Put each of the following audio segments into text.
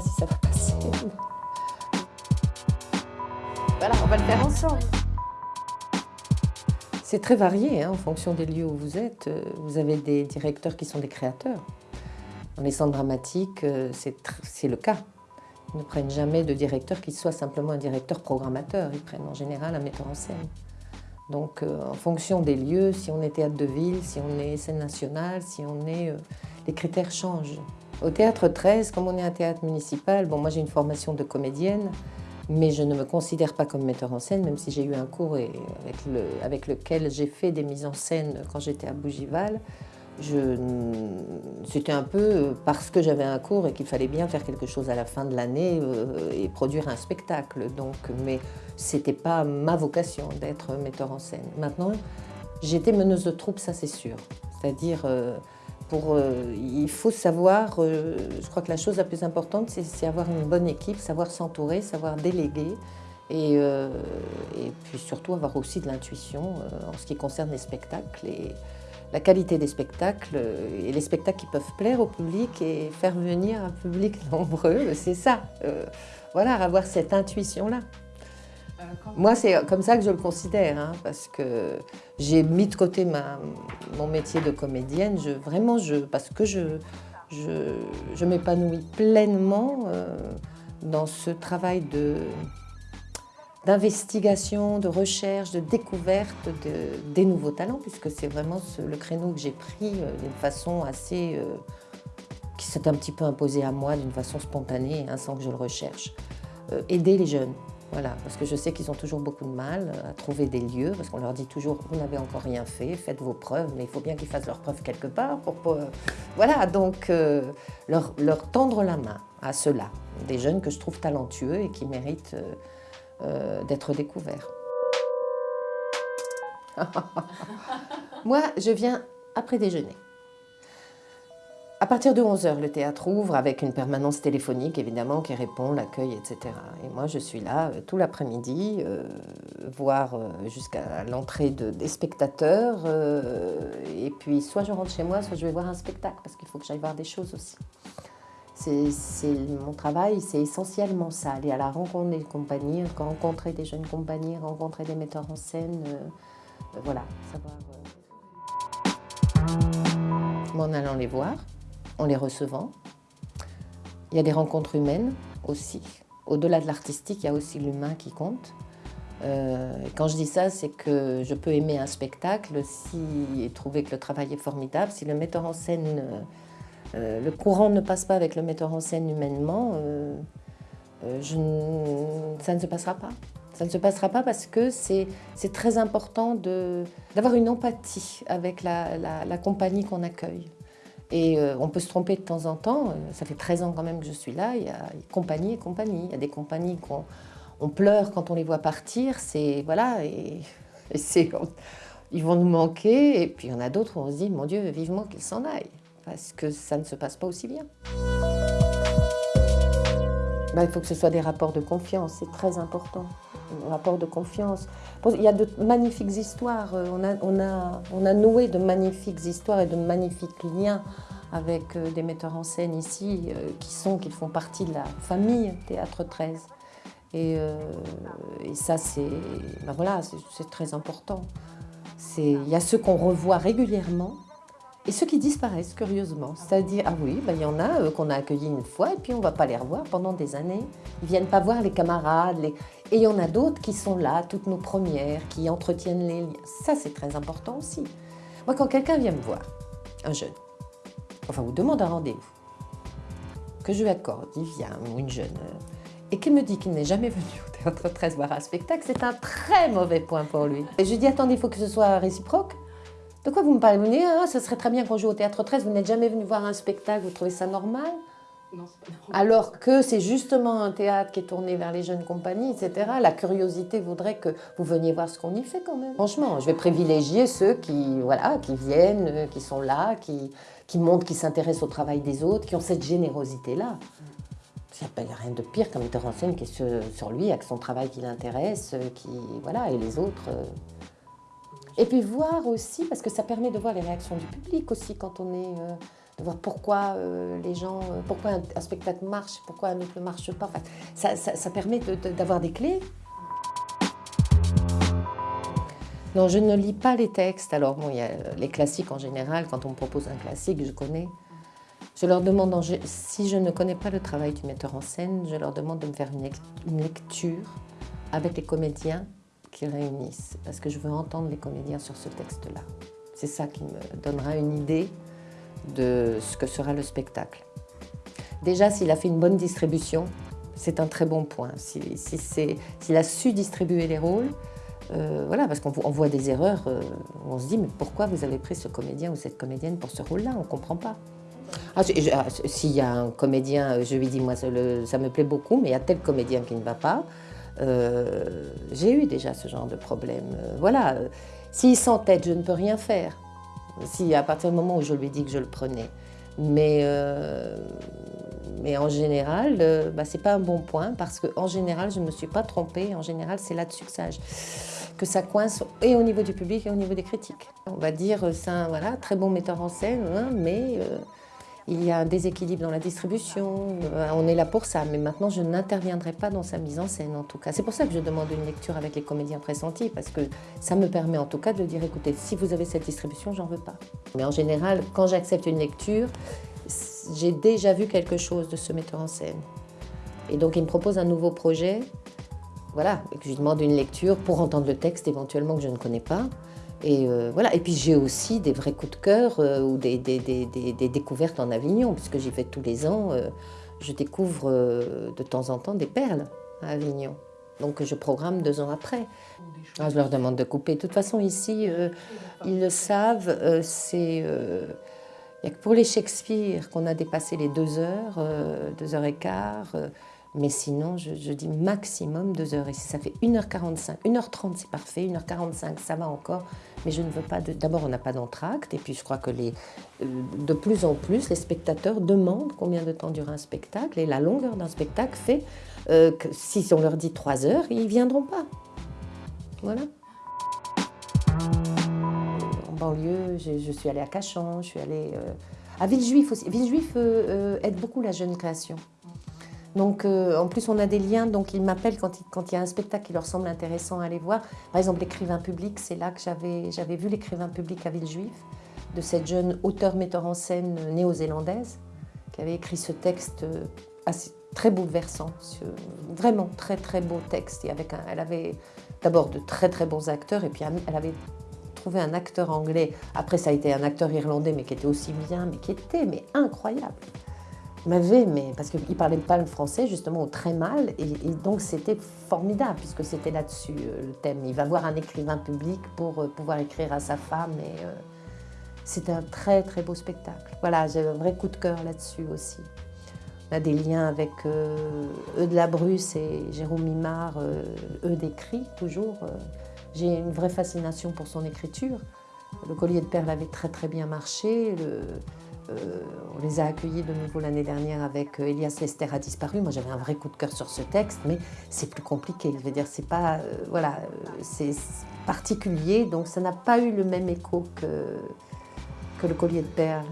si ça va passer. Voilà, on va le faire ensemble. C'est très varié hein, en fonction des lieux où vous êtes. Vous avez des directeurs qui sont des créateurs. Dans les centres dramatiques, euh, c'est le cas. Ils ne prennent jamais de directeur qui soit simplement un directeur programmateur. Ils prennent en général un metteur en scène. Donc, euh, en fonction des lieux, si on est théâtre de ville, si on est scène nationale, si on est... Euh, les critères changent. Au Théâtre 13, comme on est un théâtre municipal, bon, moi j'ai une formation de comédienne, mais je ne me considère pas comme metteur en scène, même si j'ai eu un cours avec, le, avec lequel j'ai fait des mises en scène quand j'étais à Bougival. C'était un peu parce que j'avais un cours et qu'il fallait bien faire quelque chose à la fin de l'année euh, et produire un spectacle. Donc, mais ce n'était pas ma vocation d'être metteur en scène. Maintenant, j'étais meneuse de troupe, ça c'est sûr. C'est-à-dire, euh, euh, il faut savoir, je crois que la chose la plus importante, c'est avoir une bonne équipe, savoir s'entourer, savoir déléguer. Et, et, puis surtout avoir aussi de l'intuition en ce qui concerne les spectacles. Et, la qualité des spectacles et les spectacles qui peuvent plaire au public et faire venir un public nombreux, c'est ça. Euh, voilà, avoir cette intuition-là. Moi, c'est comme ça que je le considère, hein, parce que j'ai mis de côté mon métier de comédienne, je, vraiment, parce que je, je, m'épanouis pleinement euh, dans ce travail d'investigation, de recherche, de découverte des nouveaux talents, puisque c'est vraiment le créneau que j'ai pris euh, d'une façon assez... Euh, qui s'est un petit peu imposé à moi d'une façon spontanée, hein, sans que je le recherche. Aider les jeunes, voilà, parce que je sais qu'ils ont toujours beaucoup de mal à trouver des lieux, parce qu'on leur dit toujours « vous n'avez encore rien fait, faites vos preuves », mais il faut bien qu'ils fassent leurs preuves quelque part pour... voilà, donc leur, leur, tendre la main à ceux-là, des jeunes que je trouve talentueux et qui méritent... Euh, d'être découvert. Moi, je viens après déjeuner. À partir de 11h, le théâtre ouvre avec une permanence téléphonique, évidemment, qui répond, l'accueil, etc. Et moi, je suis là euh, tout l'après-midi, euh, voire jusqu'à l'entrée des spectateurs. et puis, soit je rentre chez moi, soit je vais voir un spectacle, parce qu'il faut que j'aille voir des choses aussi. C'est mon travail, c'est essentiellement ça, aller à la rencontre des compagnies, rencontrer des jeunes compagnies, rencontrer des metteurs en scène, euh, euh, voilà, savoir... Euh. En allant les voir, en les recevant, il y a des rencontres humaines aussi. Au-delà de l'artistique, il y a aussi l'humain qui compte. quand je dis ça, c'est que je peux aimer un spectacle si, et trouver que le travail est formidable. Si le metteur en scène euh, le courant ne passe pas avec le metteur en scène humainement, euh, euh, ça ne se passera pas. Ça ne se passera pas parce que c'est très important d'avoir une empathie avec la, compagnie qu'on accueille. Et on peut se tromper de temps en temps, ça fait 13 ans quand même que je suis là, il y a compagnie et compagnie. Il y a des compagnies qu'on on pleure quand on les voit partir, c'est voilà, et, ils vont nous manquer. Et puis il y en a d'autres où on se dit, mon Dieu, vivement qu'ils s'en aillent parce que ça ne se passe pas aussi bien. Ben, il faut que ce soit des rapports de confiance, c'est très important. Un rapport de confiance. Il y a de magnifiques histoires, euh, on a, on a, on a noué de magnifiques histoires et de magnifiques liens avec euh, des metteurs en scène ici euh, qui, sont, qui font partie de la famille Théâtre 13. Et, ça, c'est ben voilà, très important. Il y a ceux qu'on revoit régulièrement et ceux qui disparaissent, curieusement, c'est-à-dire, ah oui, ben, il y en a euh, qu'on a accueillis une fois et puis on ne va pas les revoir pendant des années. Ils ne viennent pas voir les camarades. Et il y en a d'autres qui sont là, toutes nos premières, qui entretiennent les liens. Ça, c'est très important aussi. Moi, quand quelqu'un vient me voir, un jeune, enfin, vous demande un rendez-vous, que je lui accorde, il vient, ou une jeune, euh, et qu'il me dit qu'il n'est jamais venu au Théâtre 13 voir un spectacle, c'est un très mauvais point pour lui. Et je lui dis, attendez, il faut que ce soit réciproque. De quoi vous me parlez? Vous me ah, ce serait très bien qu'on joue au Théâtre 13, vous n'êtes jamais venu voir un spectacle, vous trouvez ça normal? Non, pas normal. Alors que c'est justement un théâtre qui est tourné vers les jeunes compagnies, etc. La curiosité voudrait que vous veniez voir ce qu'on y fait quand même. Franchement, je vais privilégier ceux qui, voilà, qui viennent, euh, qui sont là, qui, qui montrent qu'ils s'intéressent au travail des autres, qui ont cette générosité-là. Il n'y a rien de pire qu'un metteur en scène qui est sur, lui, avec son travail qui l'intéresse, euh, qui, voilà, et les autres... Et puis voir aussi, parce que ça permet de voir les réactions du public aussi quand on est euh, de voir pourquoi euh, les gens, euh, pourquoi un, spectacle marche, pourquoi un autre ne marche pas. ça, ça, permet d'avoir des clés. Non, je ne lis pas les textes. Alors, bon, il y a les classiques en général. Quand on me propose un classique, je connais. Je leur demande, si je ne connais pas le travail du metteur en scène, je leur demande de me faire une lecture avec les comédiens qui réunissent, parce que je veux entendre les comédiens sur ce texte-là. C'est ça qui me donnera une idée de ce que sera le spectacle. Déjà, s'il a fait une bonne distribution, c'est un très bon point. S'il si, a su distribuer les rôles, euh, voilà, parce qu'on voit des erreurs, euh, on se dit, mais pourquoi vous avez pris ce comédien ou cette comédienne pour ce rôle-là? On ne comprend pas. Ah, ah, s'il y a un comédien, je lui dis, moi, ça, ça, me plaît beaucoup, mais il y a tel comédien qui ne va pas, euh, j'ai eu déjà ce genre de problème. voilà, s'il s'entête, je ne peux rien faire si à partir du moment où je lui ai dit que je le prenais. Mais, euh, mais en général, euh, bah, ce n'est pas un bon point parce qu'en général, je ne me suis pas trompée. En général, c'est là-dessus que que ça coince et au niveau du public et au niveau des critiques. On va dire, euh, c'est un voilà, très bon metteur en scène, hein, mais il y a un déséquilibre dans la distribution, euh, on est là pour ça, mais maintenant je n'interviendrai pas dans sa mise en scène en tout cas. C'est pour ça que je demande une lecture avec les comédiens pressentis, parce que ça me permet en tout cas de dire écoutez, si vous avez cette distribution, j'en veux pas. Mais en général, quand j'accepte une lecture, j'ai déjà vu quelque chose de ce metteur en scène. Et donc il me propose un nouveau projet, voilà, et que je lui demande une lecture pour entendre le texte éventuellement que je ne connais pas. Et, euh, voilà. et puis j'ai aussi des vrais coups de cœur euh, ou des, découvertes en Avignon, puisque j'y vais tous les ans. Euh, je découvre de temps en temps des perles à Avignon. Donc je programme deux ans après. Ah, je leur demande de couper. De toute façon, ici, ils le savent, c'est... Il n'y a que pour les Shakespeare qu'on a dépassé les deux heures, deux heures et quart. Mais sinon, je, dis maximum 2 heures. Et si ça fait 1h45, 1h30 c'est parfait, 1h45 ça va encore. Mais je ne veux pas. D'abord, on n'a pas d'entracte. Et puis, je crois que les, euh, de plus en plus, les spectateurs demandent combien de temps dure un spectacle. Et la longueur d'un spectacle fait euh, que si on leur dit 3 heures, ils ne viendront pas. Voilà. En banlieue, je, suis allée à Cachan, je suis allée euh, à Villejuif aussi. Villejuif aide beaucoup la jeune création. Donc, euh, en plus, on a des liens, donc ils m'appellent quand, il y a un spectacle qui leur semble intéressant à aller voir. Par exemple, l'écrivain public, c'est là que j'avais vu l'écrivain public à Villejuif, de cette jeune auteure-metteur en scène néo-zélandaise, qui avait écrit ce texte euh, assez, très bouleversant, vraiment très très beau texte. Et avec elle avait d'abord de très très bons acteurs, et puis elle avait trouvé un acteur anglais, après ça a été un acteur irlandais, mais qui était aussi bien, mais qui était mais incroyable m'avait, mais parce qu'il parlait pas le français justement très mal, et, donc c'était formidable puisque c'était là-dessus euh, le thème. Il va voir un écrivain public pour euh, pouvoir écrire à sa femme, et euh, c'était un très très beau spectacle. Voilà, j'ai un vrai coup de cœur là-dessus aussi. On a des liens avec eux de la Bruce et Jérôme Mimard, eux d'écrit toujours. J'ai une vraie fascination pour son écriture. Le collier de perles avait très très bien marché. Euh, on les a accueillis de nouveau l'année dernière avec euh, Elias Lester a disparu. Moi, j'avais un vrai coup de cœur sur ce texte, mais c'est plus compliqué. Je veux dire, c'est pas, euh, voilà, c'est particulier, donc ça n'a pas eu le même écho que, le collier de perles,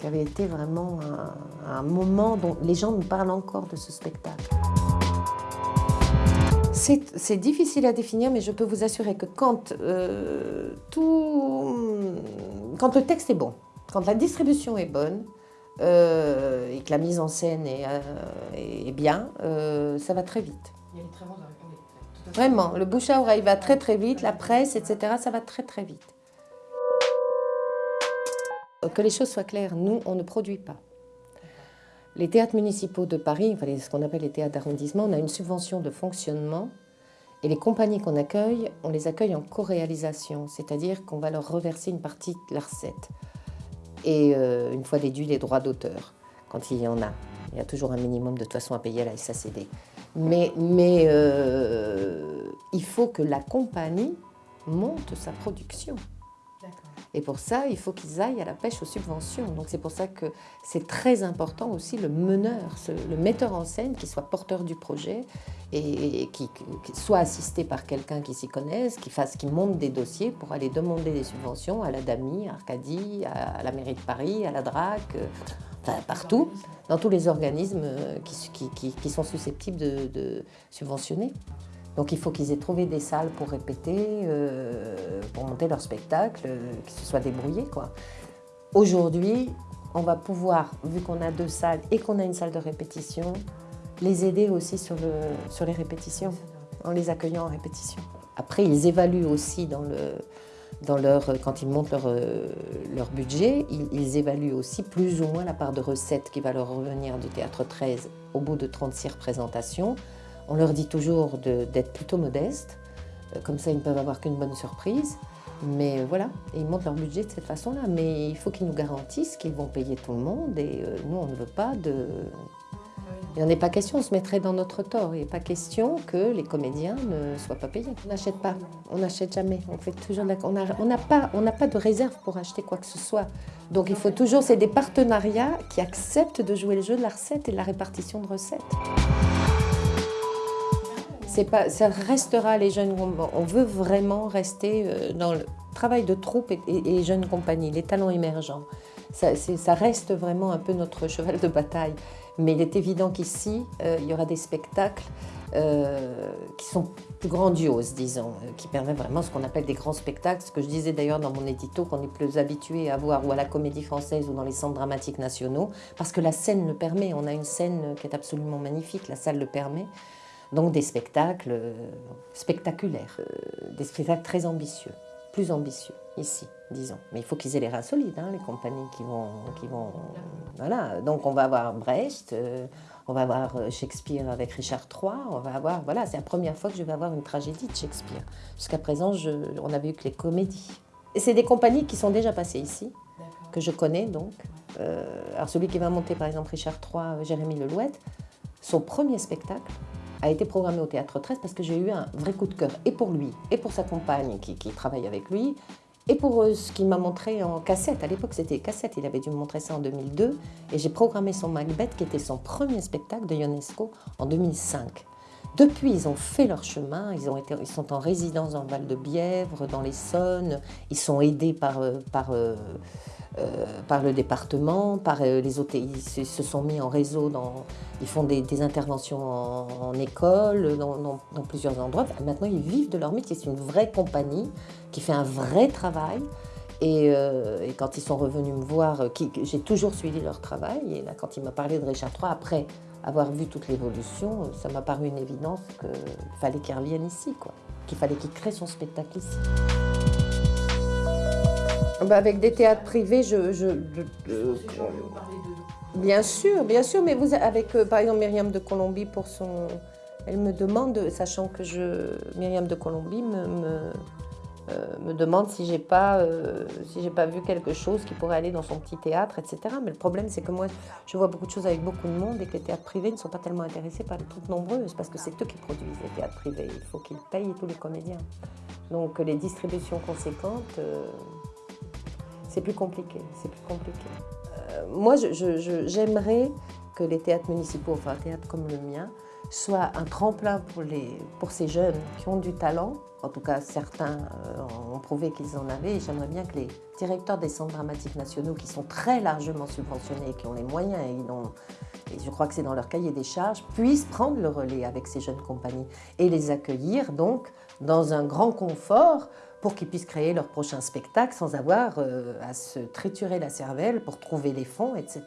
qui avait été vraiment un, moment dont les gens me parlent encore de ce spectacle. C'est difficile à définir, mais je peux vous assurer que quand, quand le texte est bon, quand la distribution est bonne euh, et que la mise en scène est, euh, bien, euh, ça va très vite. Il y a très Vraiment, le bouche à oreille va très très vite, la presse, etc., ça va très très vite. Que les choses soient claires, nous, on ne produit pas. Les théâtres municipaux de Paris, enfin, ce qu'on appelle les théâtres d'arrondissement, on a une subvention de fonctionnement et les compagnies qu'on accueille, on les accueille en co-réalisation, c'est-à-dire qu'on va leur reverser une partie de la recette et euh, une fois déduit les droits d'auteur, quand il y en a. Il y a toujours un minimum de toute façon à payer à la SACD. Mais, mais euh, il faut que la compagnie monte sa production. Et pour ça, il faut qu'ils aillent à la pêche aux subventions. Donc c'est pour ça que c'est très important aussi le meneur, le metteur en scène qui soit porteur du projet et, qui, soit assisté par quelqu'un qui s'y connaisse, qui fasse, qui monte des dossiers pour aller demander des subventions à la DAMI, à Arcadie, à, la mairie de Paris, à la DRAC, euh, enfin partout, dans tous les organismes euh, qui, sont susceptibles de subventionner. Donc il faut qu'ils aient trouvé des salles pour répéter, euh, pour monter leur spectacle, euh, qu'ils se soient débrouillés. Aujourd'hui, on va pouvoir, vu qu'on a deux salles et qu'on a une salle de répétition, les aider aussi sur, le, sur les répétitions, en les accueillant en répétition. Après, ils évaluent aussi dans le, dans leur, quand ils montent leur, euh, budget, ils, ils, évaluent aussi plus ou moins la part de recettes qui va leur revenir du Théâtre 13 au bout de 36 représentations. On leur dit toujours d'être plutôt modestes, euh, comme ça ils ne peuvent avoir qu'une bonne surprise. Mais voilà, ils montent leur budget de cette façon-là. Mais il faut qu'ils nous garantissent qu'ils vont payer tout le monde et euh, nous on ne veut pas de... Il n'en est pas question, on se mettrait dans notre tort. Il n'est pas question que les comédiens ne soient pas payés. On n'achète pas, on n'achète jamais. On fait toujours on n'a pas, on pas de réserve pour acheter quoi que ce soit. Donc il faut toujours, c'est des partenariats qui acceptent de jouer le jeu de la recette et de la répartition de recettes ça restera les jeunes. On veut vraiment rester euh, dans le travail de troupe et, jeunes compagnies, les talents émergents. Ça, ça, reste vraiment un peu notre cheval de bataille. Mais il est évident qu'ici, euh, il y aura des spectacles euh, qui sont plus grandioses, disons, qui permettent vraiment ce qu'on appelle des grands spectacles, ce que je disais d'ailleurs dans mon édito, qu'on est plus habitué à voir ou à la Comédie Française ou dans les centres dramatiques nationaux, parce que la scène le permet. On a une scène qui est absolument magnifique, la salle le permet. Donc des spectacles euh, spectaculaires, euh, des spectacles très ambitieux, plus ambitieux ici, disons. Mais il faut qu'ils aient les reins solides, hein, les compagnies qui vont, qui vont... Voilà, donc on va avoir Brecht, euh, on va avoir Shakespeare avec Richard III, on va avoir... Voilà, c'est la première fois que je vais avoir une tragédie de Shakespeare. Jusqu'à présent, je, on n'avait eu que les comédies. Et c'est des compagnies qui sont déjà passées ici, que je connais donc. alors celui qui va monter par exemple Richard III, Jérémy Lelouette, son premier spectacle, a été programmé au Théâtre 13 parce que j'ai eu un vrai coup de cœur, et pour lui, et pour sa compagne qui, travaille avec lui, et pour euh, ce qu'il m'a montré en cassette. À l'époque, c'était cassette, il avait dû me montrer ça en 2002, et j'ai programmé son Macbeth, qui était son premier spectacle de Ionesco en 2005. Depuis, ils ont fait leur chemin, ils, ont été, ils sont en résidence dans le Val de Bièvre, dans l'Essonne, ils sont aidés par, euh, par euh, euh, par le département, par les autres, ils se sont mis en réseau, dans, ils font des, interventions en, école, dans, plusieurs endroits. Maintenant, ils vivent de leur métier. C'est une vraie compagnie qui fait un vrai travail. Et, euh, quand ils sont revenus me voir, j'ai toujours suivi leur travail. Et là, quand il m'a parlé de Richard III, après avoir vu toute l'évolution, ça m'a paru une évidence qu'il fallait qu'il revienne ici, qu'il fallait qu'il crée son spectacle ici. Bah, avec des théâtres privés, je... je, bien sûr, bien sûr, mais vous, avec euh, par exemple Myriam de Colombie pour son... Elle me demande, sachant que je, Myriam de Colombie me, me, euh, demande si j'ai pas, euh, si j'ai pas vu quelque chose qui pourrait aller dans son petit théâtre, etc. Mais le problème, c'est que moi, je vois beaucoup de choses avec beaucoup de monde et que les théâtres privés ne sont pas tellement intéressés par les troupes nombreuses parce que c'est eux qui produisent les théâtres privés. Il faut qu'ils payent tous les comédiens. Donc les distributions conséquentes c'est plus compliqué, c'est plus compliqué. Euh, moi, j'aimerais que les théâtres municipaux, enfin un théâtre comme le mien, soient un tremplin pour, les, pour ces jeunes qui ont du talent. En tout cas, certains euh, ont prouvé qu'ils en avaient. Et j'aimerais bien que les directeurs des centres dramatiques nationaux, qui sont très largement subventionnés, qui ont les moyens, et, et je crois que c'est dans leur cahier des charges, puissent prendre le relais avec ces jeunes compagnies et les accueillir donc dans un grand confort pour qu'ils puissent créer leur prochain spectacle sans avoir euh, à se triturer la cervelle pour trouver les fonds, etc.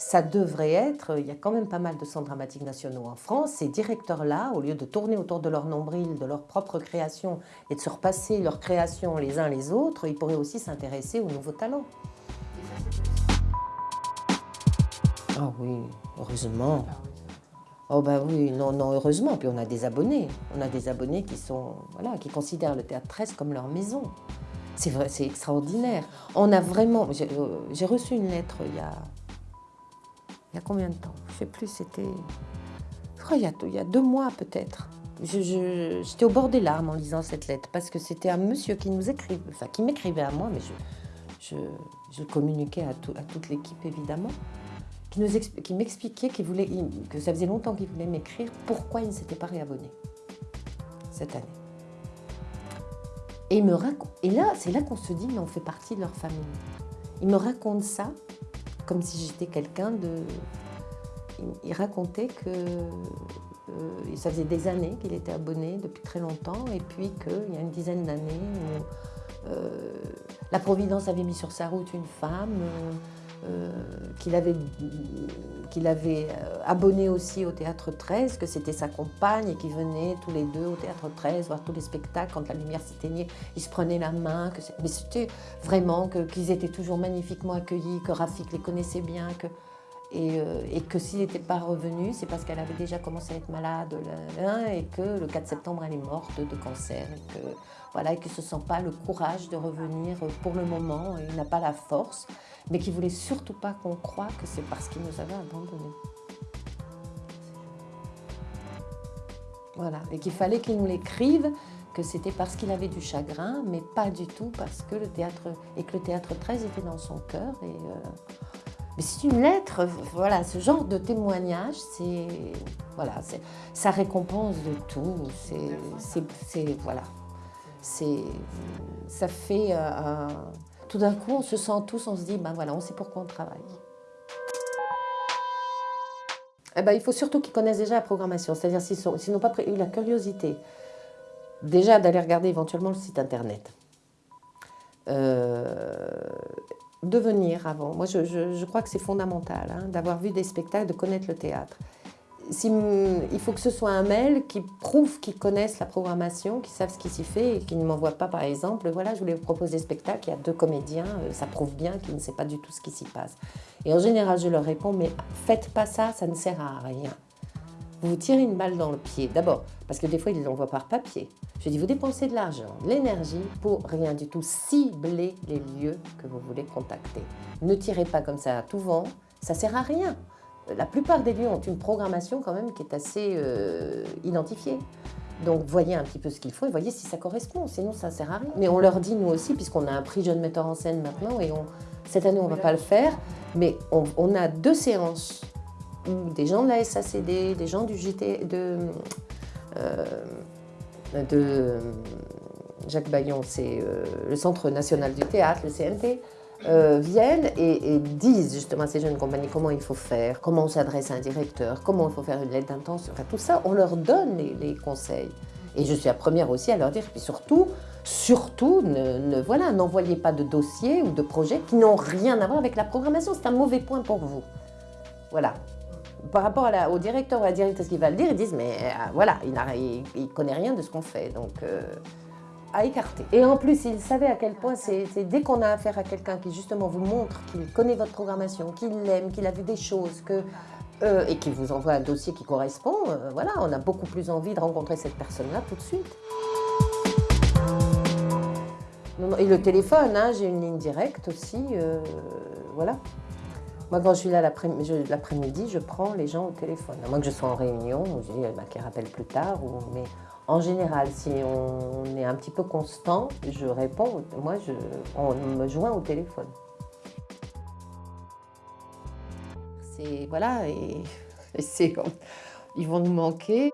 Ça devrait être, il y a quand même pas mal de centres dramatiques nationaux en France, ces directeurs-là, au lieu de tourner autour de leur nombril, de leur propre création et de se repasser leur création les uns les autres, ils pourraient aussi s'intéresser aux nouveaux talents. Ah oui, heureusement. Oh ben oui, non, non, heureusement. Puis on a des abonnés. On a des abonnés qui sont, voilà, qui considèrent le Théâtre 13 comme leur maison. C'est c'est extraordinaire. On a vraiment... J'ai euh, reçu une lettre il y a... Y combien de temps Je ne sais plus, c'était... Il y a, deux mois peut-être. J'étais au bord des larmes en lisant cette lettre, parce que c'était un monsieur qui nous écrivait, enfin qui m'écrivait à moi, mais je, communiquais à, toute l'équipe évidemment, qui, m'expliquait qu'il voulait, que ça faisait longtemps qu'il voulait m'écrire pourquoi il ne s'était pas réabonné cette année. Et, il me et là, c'est là qu'on se dit, mais on fait partie de leur famille. Il me raconte ça comme si j'étais quelqu'un de... Il racontait que euh, ça faisait des années qu'il était abonné, depuis très longtemps, et puis qu'il y a une dizaine d'années, euh, la Providence avait mis sur sa route une femme, euh, qu'il avait, avait euh, abonné aussi au Théâtre 13, que c'était sa compagne et qu'ils venaient tous les deux au Théâtre 13 voir tous les spectacles. Quand la lumière s'éteignait, ils se prenaient la main. Que mais c'était vraiment qu'ils étaient toujours magnifiquement accueillis, que Rafik les connaissait bien. Que, et, euh, que s'il n'était pas revenu, c'est parce qu'elle avait déjà commencé à être malade et que le 4 septembre, elle est morte de cancer. Et que, voilà, et qu'il ne se sent pas le courage de revenir pour le moment, il n'a pas la force mais qui voulait surtout pas qu'on croie que c'est parce qu'il nous avait abandonnés. Voilà, et qu'il fallait qu'il nous l'écrive, que c'était parce qu'il avait du chagrin, mais pas du tout parce que le théâtre, et que le théâtre 13 était dans son cœur. Et, euh, mais c'est une lettre, voilà, ce genre de témoignage, c'est, voilà, ça récompense de tout, c'est, voilà, c'est, ça fait un tout d'un coup, on se sent tous, on se dit, ben voilà, on sait pourquoi on travaille. Eh ben, il faut surtout qu'ils connaissent déjà la programmation, c'est-à-dire s'ils n'ont pas eu la curiosité, déjà d'aller regarder éventuellement le site internet. Euh, de venir avant. Moi, je, crois que c'est fondamental hein, d'avoir vu des spectacles, de connaître le théâtre il faut que ce soit un mail qui prouve qu'ils connaissent la programmation, qu'ils savent ce qui s'y fait et qu'ils ne m'envoient pas par exemple, voilà, je voulais vous proposer des spectacle, il y a deux comédiens, euh, ça prouve bien qu'ils ne savent pas du tout ce qui s'y passe. Et en général, je leur réponds, mais faites pas ça, ça ne sert à rien. Vous vous tirez une balle dans le pied, d'abord, parce que des fois, ils l'envoient par papier. Je dis, vous dépensez de l'argent, de l'énergie pour rien du tout. Ciblez les lieux que vous voulez contacter. Ne tirez pas comme ça à tout vent, ça sert à rien la plupart des lieux ont une programmation quand même qui est assez euh, identifiée. Donc voyez un petit peu ce qu'il faut et voyez si ça correspond, sinon ça ne sert à rien. Mais on leur dit nous aussi, puisqu'on a un prix jeune metteur en scène maintenant, et cette année on ne va pas le faire, mais on, a deux séances des gens de la SACD, des gens du JT, de, euh, de Jacques Bayon, c'est euh, le Centre National du Théâtre, le CNT, euh, viennent et, disent justement à ces jeunes compagnies comment il faut faire, comment on s'adresse à un directeur, comment il faut faire une lettre d'intention, enfin tout ça, on leur donne les, conseils. Et je suis la première aussi à leur dire, puis surtout, surtout, ne, voilà, n'envoyez pas de dossiers ou de projets qui n'ont rien à voir avec la programmation, c'est un mauvais point pour vous. Voilà. Par rapport au directeur ou à la directrice qui va le dire, ils disent, mais euh, voilà, il ne connaît rien de ce qu'on fait. Donc, euh, à écarter. Et en plus, il savait à quel point c'est dès qu'on a affaire à quelqu'un qui justement vous montre qu'il connaît votre programmation, qu'il l'aime, qu'il a vu des choses, euh, et qui vous envoie un dossier qui correspond, euh, voilà, on a beaucoup plus envie de rencontrer cette personne-là tout de suite. Et le téléphone, hein, j'ai une ligne directe aussi, euh, voilà. Moi, quand je suis là l'après-midi, je prends les gens au téléphone. À moins que je sois en réunion, je dis bah, qu'ils rappellent plus tard, ou, en général, si on est un petit peu constant, je réponds, moi, je, on me joint au téléphone. Voilà, ils vont nous manquer.